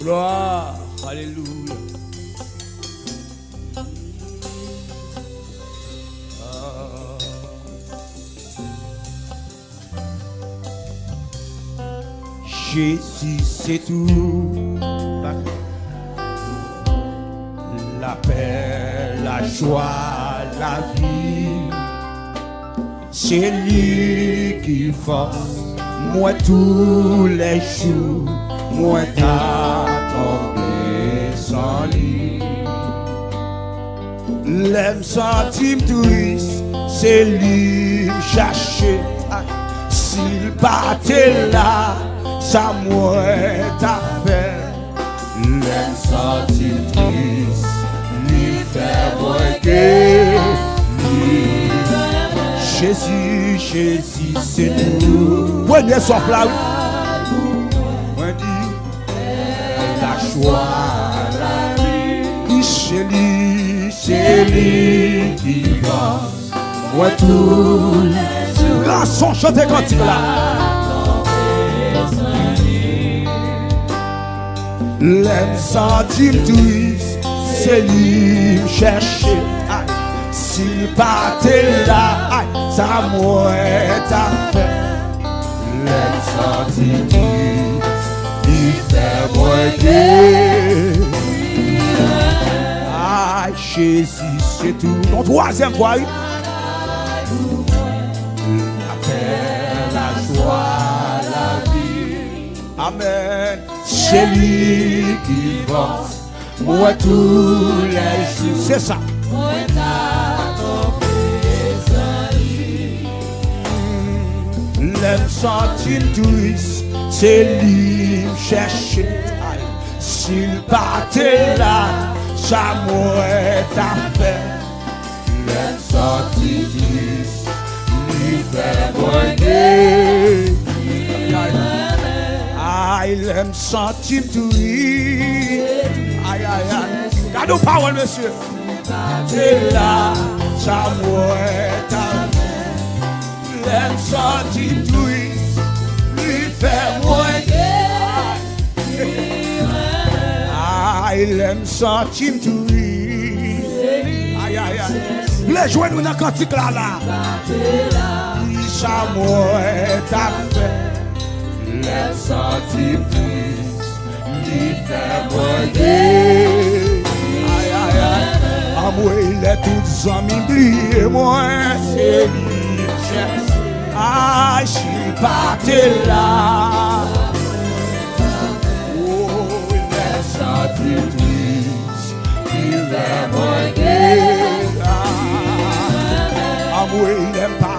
Gloire. Alléluia. Jésus, c'est tout. La paix, la joie, la vie. C'est lui qui force moi tous les jours. Moi tombé sans lui. L'aime centime touriste, c'est lui chercher. S'il partait là, ça m'aurait fait. L'aime centime triste, lui fait breaker. Jésus, Jésus, c'est tout. Son plat. Moi dit, la joie, la vie. C'est lui, c'est lui qui va. Moi tout les. Garçon, chantez cantique là. L'aime centime twist, c'est lui chercher. S'il partait là, aïe, ça m'aurait fait. Centime twist, il fait breaker. Aïe, Jésus, c'est tout. Mon troisième fois, oui. La paix, la joie, la vie. Amen. C'est lui qui va. Moi tous les jours. C'est ça. Centime twist, c'est lui me chercher. Aïe. S'il là, ça m'aurait fait. L'aime centime twist, lui fait brûler. Aïe, l'aime centime twist. Aïe, aïe, aïe. Gardez parole, monsieur. Partait là, ça m'aurait fait. L'aime centime twist, lui fait Aïe, l'aime centime twist. Aïe, aïe, aïe. Les dans le cantique là, là. Il s'amourait ta fait. L'aime centime twist, lui fait moyer. Aïe, aïe, aïe. Amour, il est tout amis, oubliez moi. C'est lui, cherche. Ah, je. Oh, il est sorti triste. Il est moyen. Ah, moi, il est pas.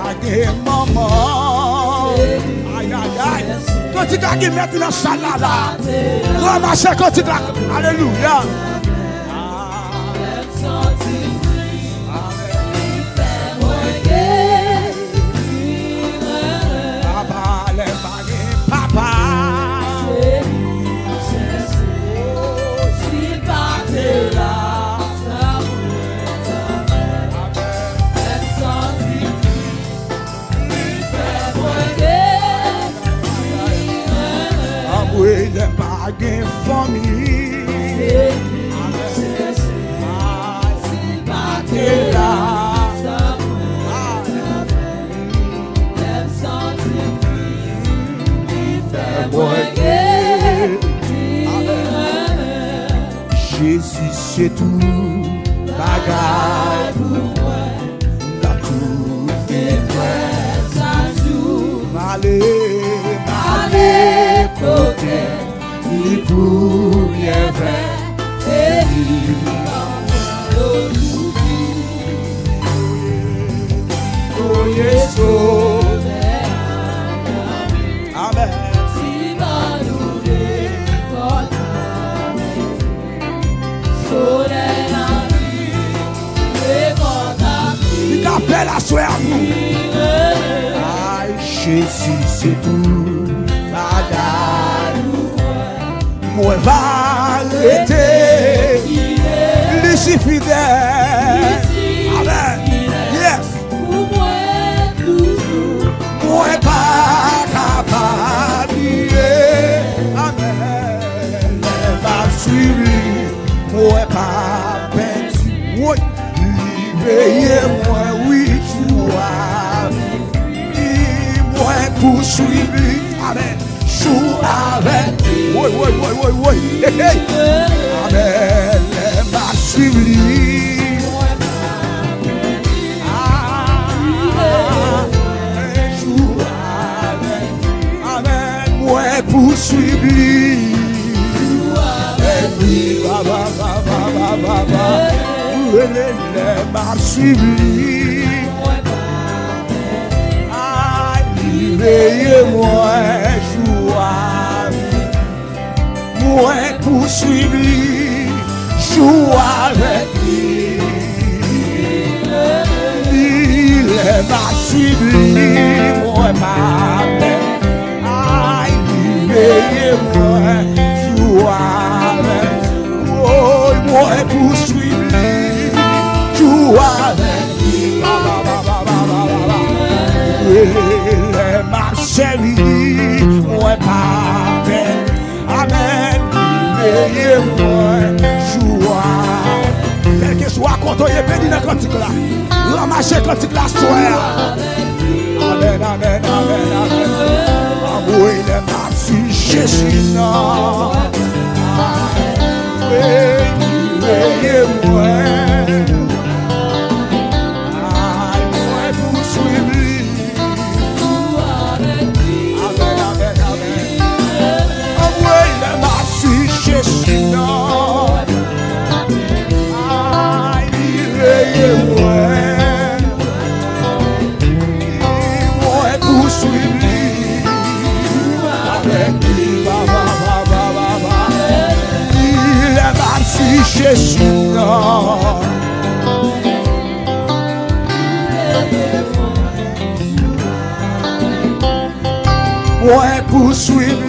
fidèle. Amen. Yes. Pour moi toujours. Moi pas capable. Amen. Mais pas. Moi pas perdu. Oui. Libérez moi oui tu vois. Moi poursuivre. Amen. Joue avec. Oui, oui, oui, oui, oui. Hey, hey. Amen. M'a. Ah, ba, ba, ba. Oui, les, les, m'a suivi. Veillez-moi, joie, Mwen pousuivi Jou avèk li Li lè ma suivi Mwen ma mè Ay li veye mwen Jou avèk Mwen pousuivi Jou avèk li Li lè ma chèvi mwen jwa Kelke swa kontoye pedi nan kantik la Ramache kantik la swè Amen, amen, amen, amen Amwoy ne mapsi jesu nan Mwen mwen mwen Wè pou swib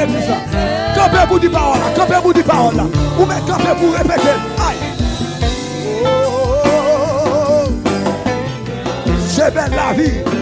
l'église là Campez pour dire parole Campez pour dire parole là. Ou même campez pour répéter. Aïe. Oh, C'est belle la vie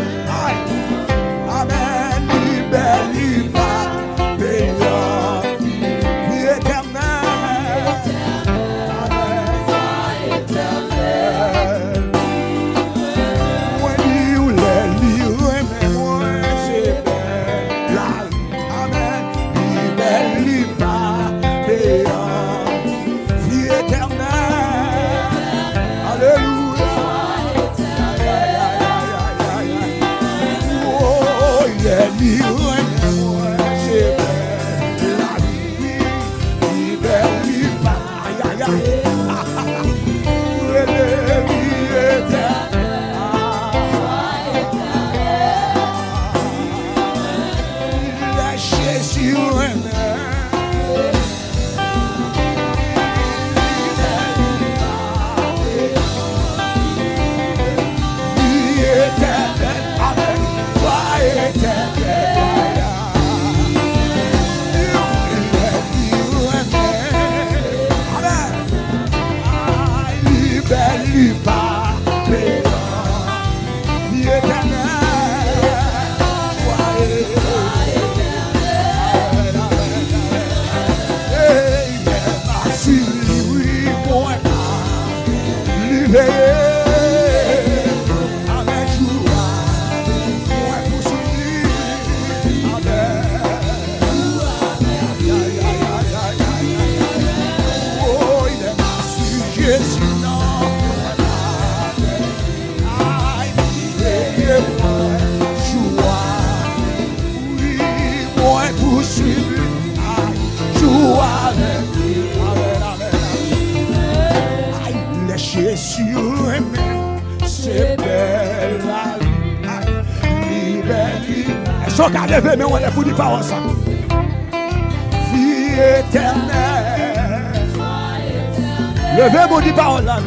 Levez vos paroles là.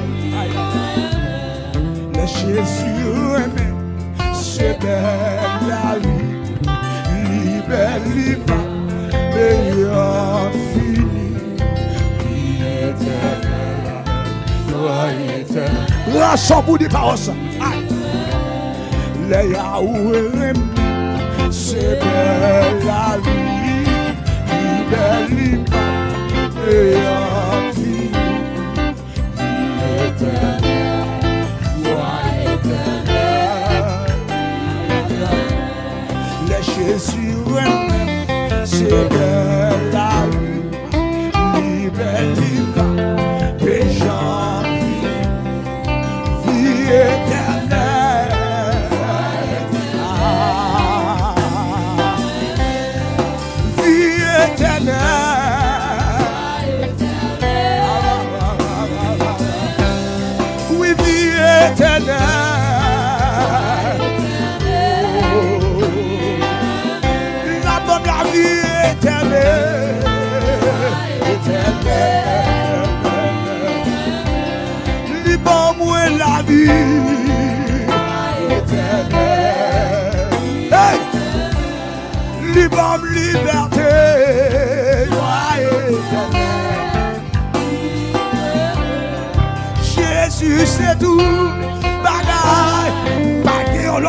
Mais Jésus aimait c'est belle la vie, libère, libère, meilleur fini. Vie éternelle, toi éternelle. Lâchons pour des paroles ça. Les Yahweh c'est belle la vie, libère, libère, meilleur children, children.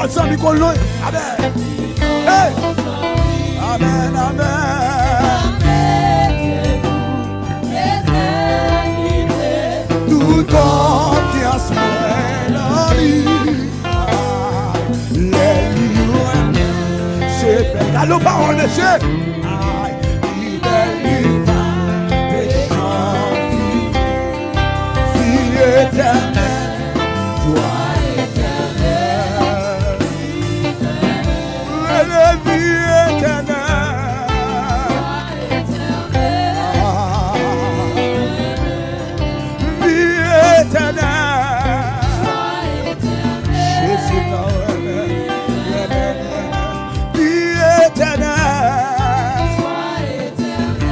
baza mikolo no amen. Hey. amen amen. Tout confiance la ah, les louanges c'est allô parole de Dieu.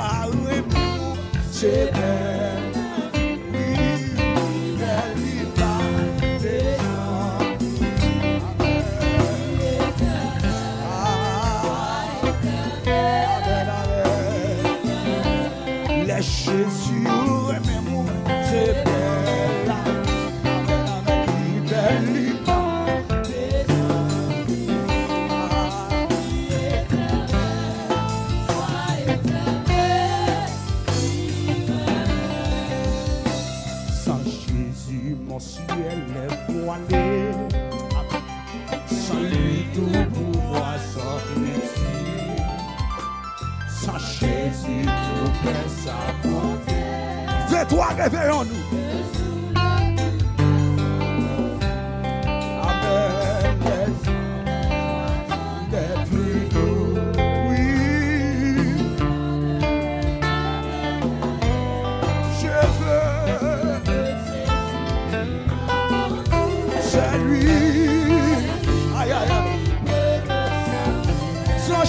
parle, c'est bien. réveillons-nous.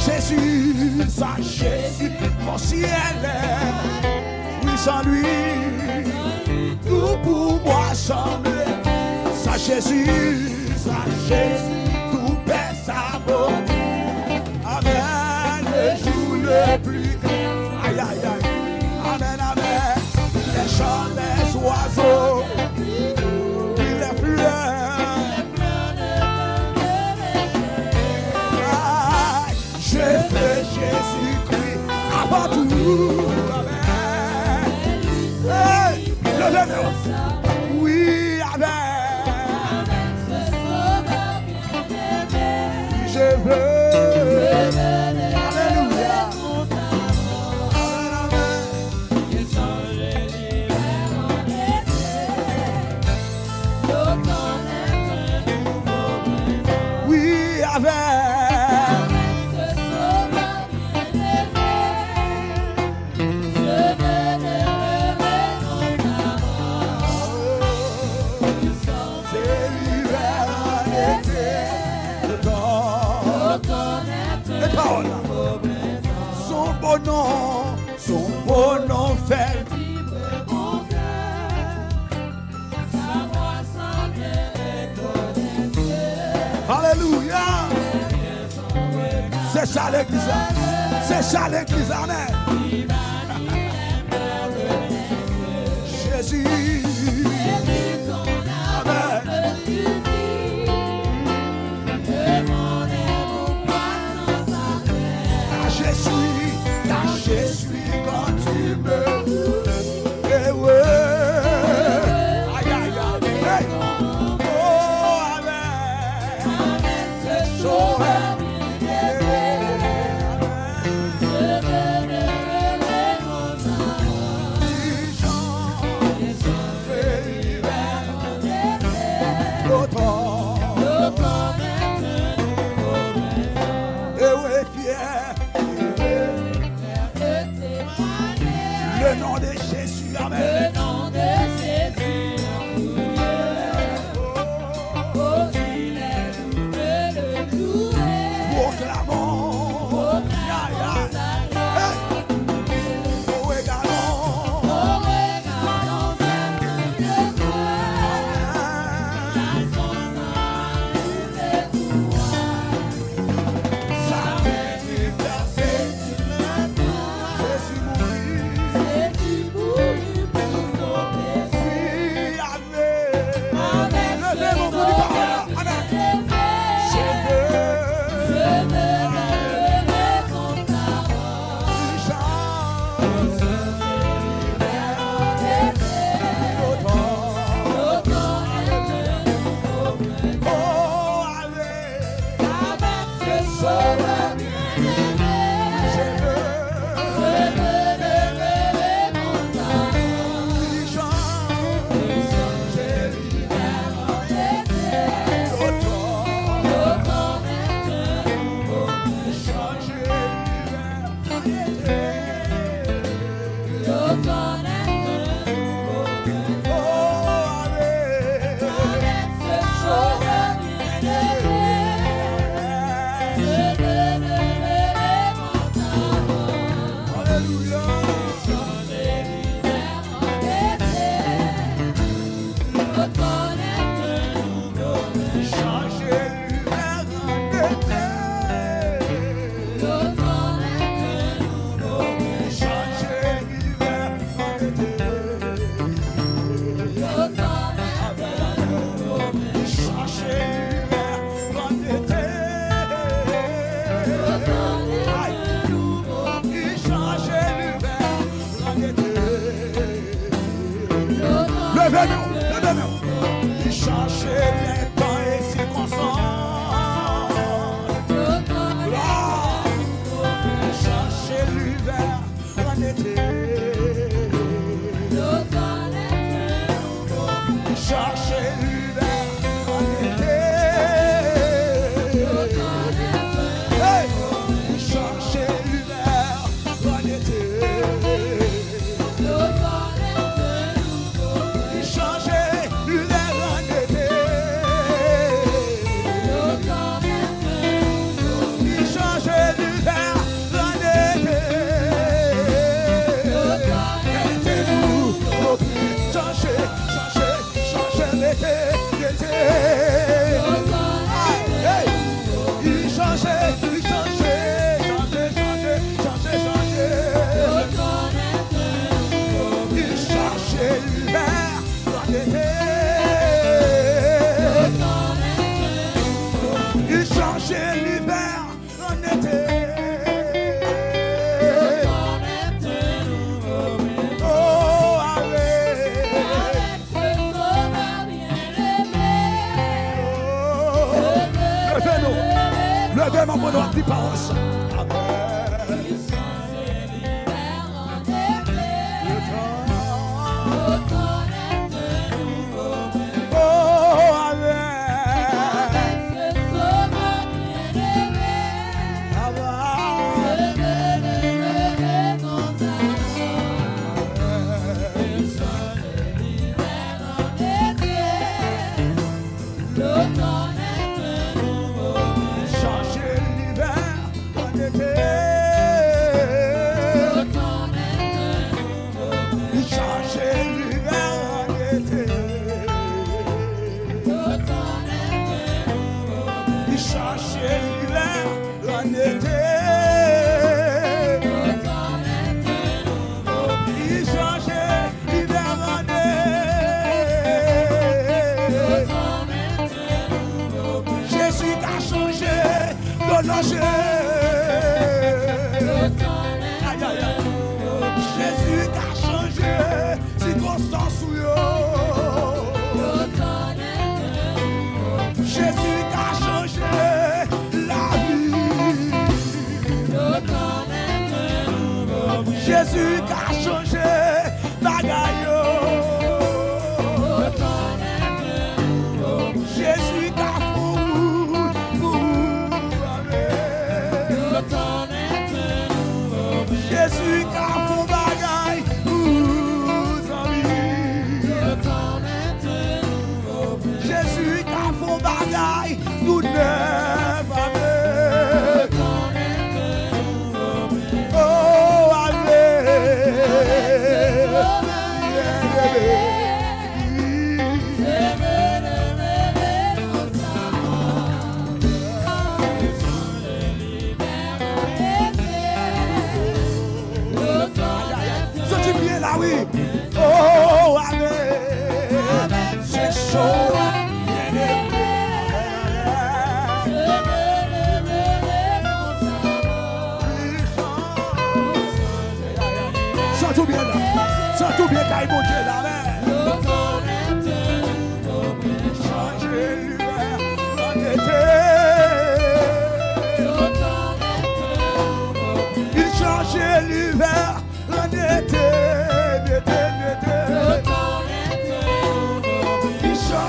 Jésus, à Jésus, mon ciel est sans lui, tout pour moi semble, ça Jésus, ça Jésus, tout perd sa beauté. Amen, le jour le plus grand. Aïe, aïe, aïe. Amen, amen. Les chants des oiseaux, les fleurs. Aïe, Je fais Jésus-Christ avant tout. Oh. Son beau nom, son beau nom fait Alléluia. C'est ça l'église. C'est ça. Monday,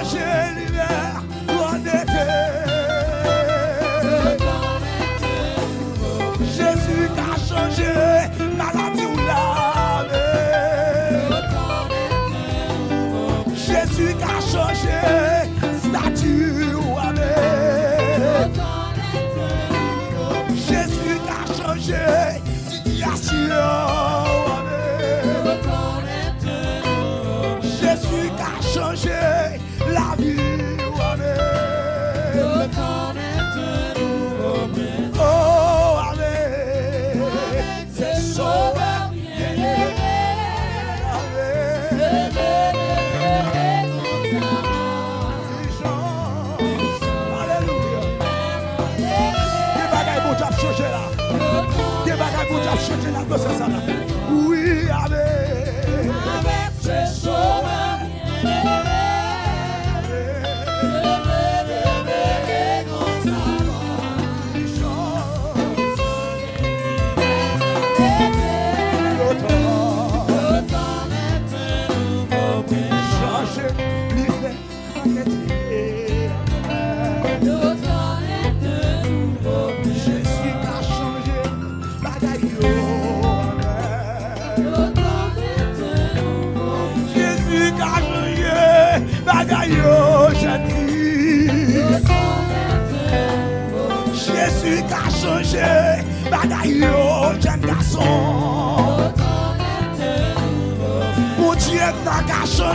Yeah. la dosa sa la.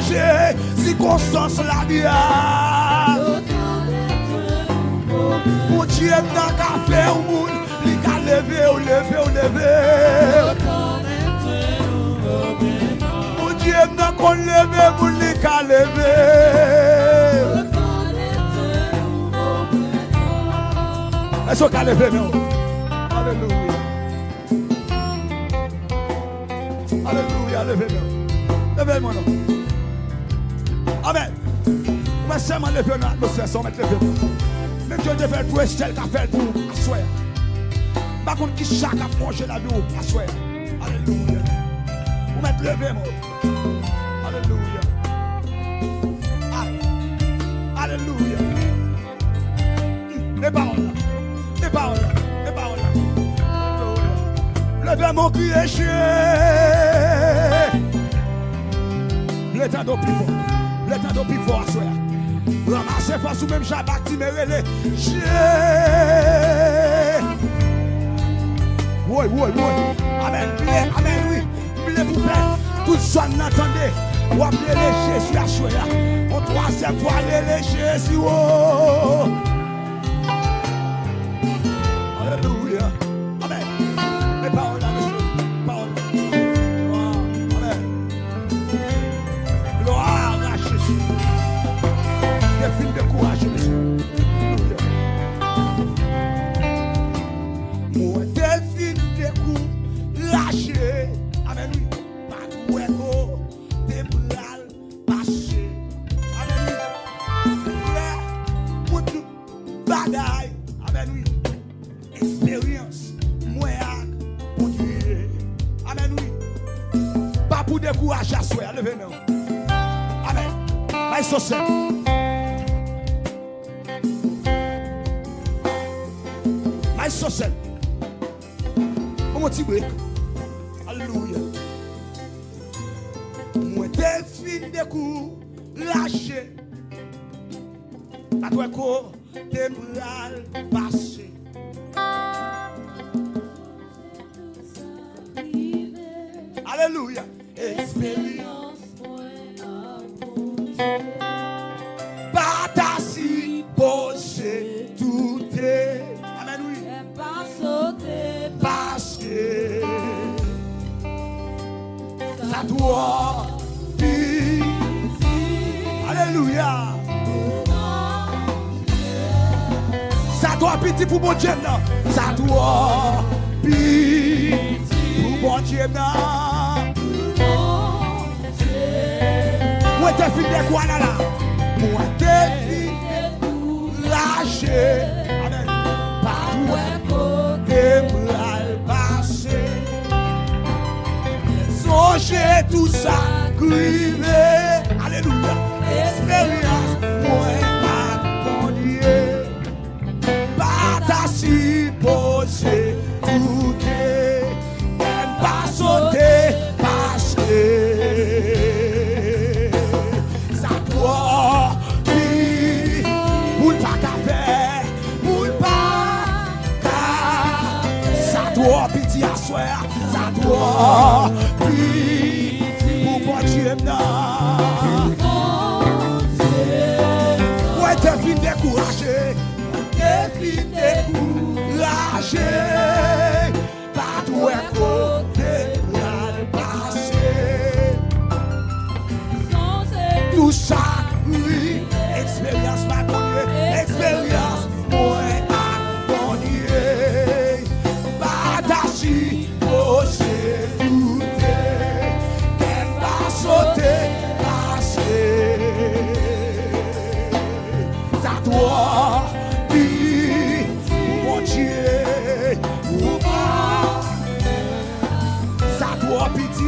changer circonstance la dia Bon Dieu n'a qu'à faire au monde il a levé ou oh, levé ou oh, levé Bon Dieu n'a levé pour a levé Est-ce qu'on a levé non? Alléluia. Alléluia, Le non? Pas seulement lever dans l'atmosphère, sans mettre lever. Même Dieu devait tout est celle qui a fait pour à soi. Par contre, qui chaque a mangé la vie, à soi. Alléluia. Vous mettez levé, mon. Alléluia. Alléluia. Les paroles. Les paroles. Les paroles là. Levez mon cri est chier. L'état d'eau plus fort. L'état d'eau plus fort à soi. Ramassez face ou même Shabbat, Timérele. Chier. Oui, oui, oui. Amen. Priez, amen, oui. Priez vous plaît. Tout ça, n'attendez. Ou appelez les Jésus à soir. En troisième fois, les Jésus. Oh. courage à soi. Levez-nous. Amen. Aïe, saucette. Aïe, saucette. On m'a dit break. Alléluia. Moi, t'es fin de coup, lâché. À toi, quoi, t'es mal passé. Pitié pour mon Dieu, non. Ça doit pitié pour mon Dieu, non. Moi, t'es fini de quoi là là? Moi, t'es fini lâché. Amen. Pas côté bras passé. Songez tout ça, crivé. Doit vivre, mon Dieu, ou pas. Ça doit pitié,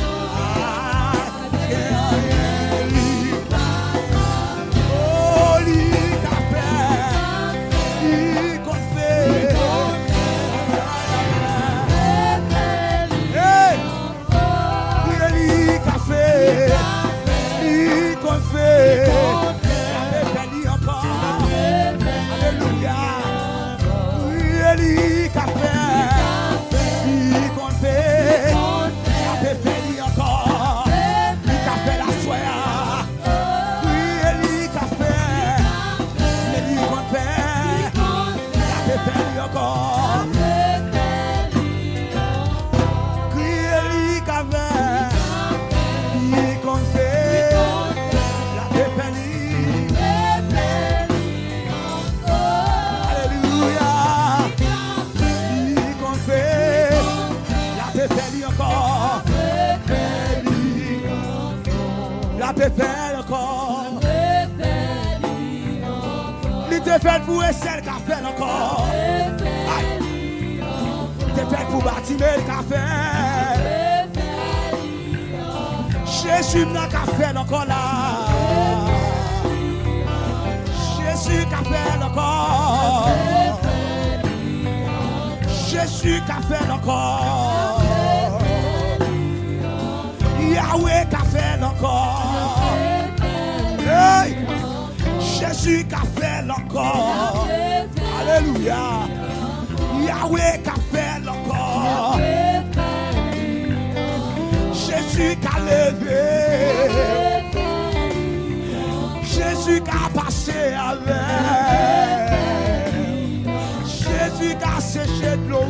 Jésus qu'a séché de l'eau.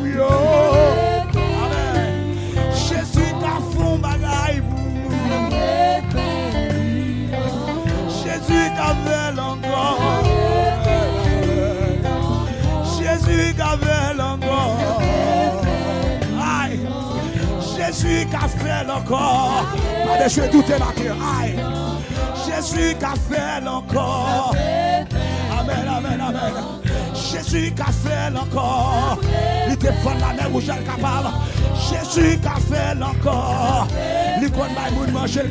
Jésus qu'a fond bagaille. Jésus qu'a fait encore. Jésus qu'a fait encore. Aïe. Jésus qu'a fait encore. Pas. Aïe. Jésus qu'a fait encore. Amen, amen, amen. Jésus qu'a fait encore. Il fait la mer rouge elle capable. Jésus qu'a fait encore. Il connaît moun manger le.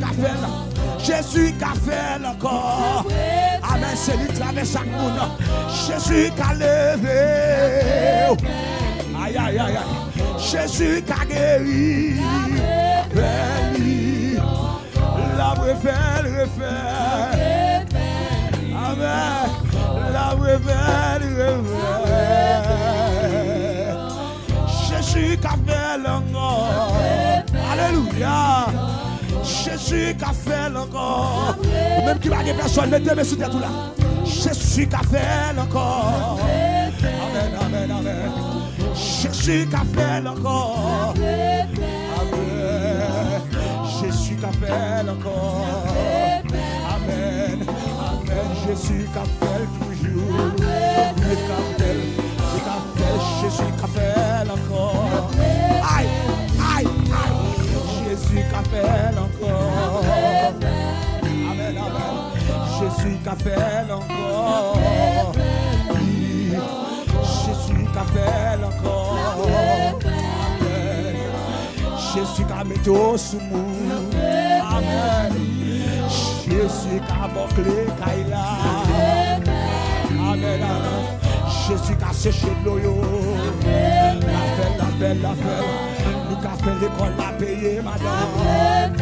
Jésus qu'a fait encore. Amen, c'est lui qui traverse chaque monde. Jésus qu'a levé. Aïe, aïe, aïe, aïe. Jésus qu'a guéri. Béni. La refait, refait. Amen. Jésus qu'a fait l'encore. Alléluia. Jésus qu'a fait l'encore. Même qui va des personnes, mettez mes sous tout là. Jésus qu'a fait l'encore. Amen, amen, amen. Jésus qu'a fait l'encore. Amen. Jésus qu'a fait l'encore. Jésus qu'a fait toujours. Il qu'a fait, fait, Jésus fait l'encore. Aïe, aïe, aïe. Jésus qu'a fait l'encore. Amen, amen. Jésus qu'a fait l'encore. Oui. Jésus qu'a fait l'encore. Amen. Jésus qu'a mis tout sous nous. Amen. Jésus qu'a bouclé Kaila. Amen, amen. Jésus qu'a séché de l'eau. La fait, la fait, la fait. Nous qu'a fait l'école, la payé, madame.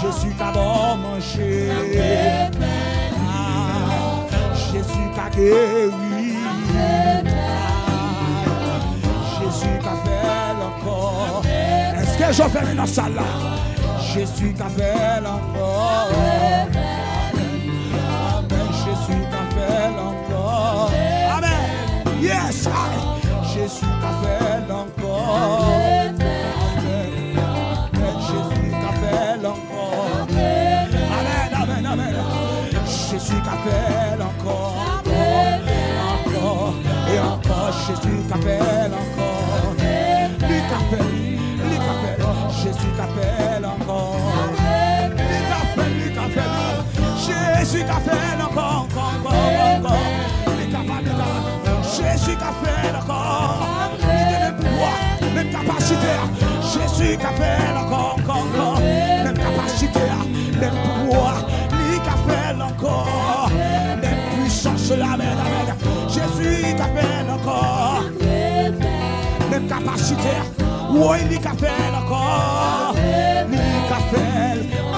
Jésus qu'a bon manger. Ah, Jésus qu'a guéri. Ah, Jésus qu'a fait l'encore. Est-ce que je fais dans la salle là? Jésus qu'a fait l'encore. Amen. Jésus qu'a fait l'encore. Amen. Yes. Jésus qu'a fait l'encore. Amen. Jésus qu'a fait l'encore. Amen. Amen. Amen. Jésus qu'a fait l'encore. Encore et encore. Jésus qu'a fait l'encore. Jésus qu'a fait qu'a qu'a encore, encore, encore. Il est capable, il. Jésus qui a fait encore. Il même pouvoir, même capacité. Jésus qui a fait encore, encore, encore. Même capacité, même pouvoir. Encore. Même puissance, amen, amen. Jésus encore. Même capacité. Oui, lui qui a fait encore. Lui qui a fait.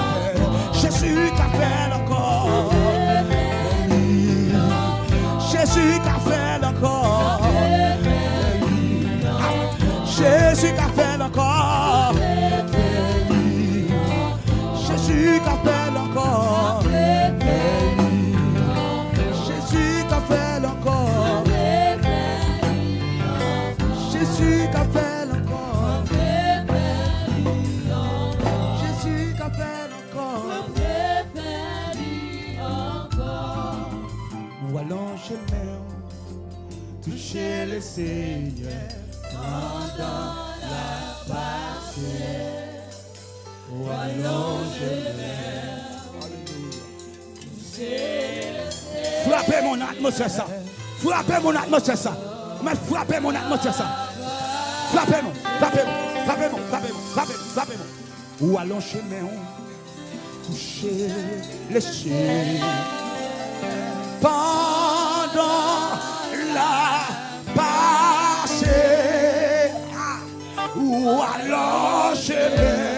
Jésus fait encore. Jésus fait encore. Jésus fait encore. Jésus fait encore. Jésus fait encore. Ou allons chez le maire, toucher le Seigneur atmosphère ça. Frappez mon atmosphère ça. Mais frappez mon atmosphère ça. Frappez-moi, frappez-moi, frappez-moi, frappez-moi, frappez-moi, frappez-moi. Ou allons maire, toucher le Seigneur pendant la passée. Ah, Ou alors je me